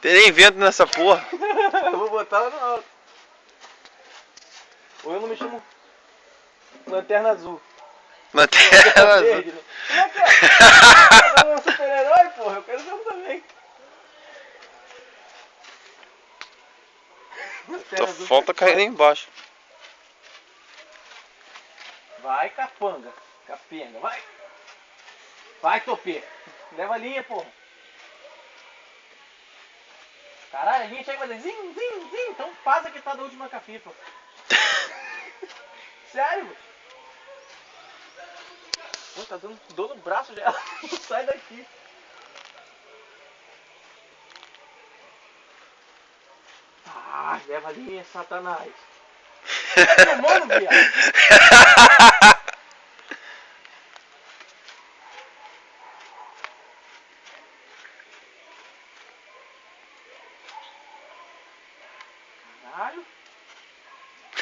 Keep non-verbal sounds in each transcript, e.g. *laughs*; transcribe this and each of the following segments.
Tem nem vento nessa porra. *laughs* eu vou botar lá no alto. Ou eu não me chamo Lanterna Azul. Lanterna azul. Verde, né? Como é que é? Eu um super-herói, porra. Eu quero ser um também. Só falta cair lá embaixo. Vai, capanga. Capenga, vai. Vai, topê. Leva a linha, porra. Caralho, a linha chega e vai dizer zim, zim, zim. Então passa que tá da última capipa. *laughs* Sério. Pô, tá dando dor no braço já. *laughs* Sai daqui. Ah, leva a linha, satanás. *laughs* Tá tomando, viado. Caralho.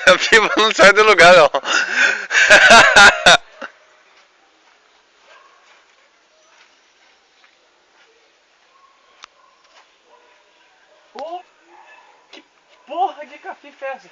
A pipa não sai do lugar, não. Pô, que porra de cafife é essa?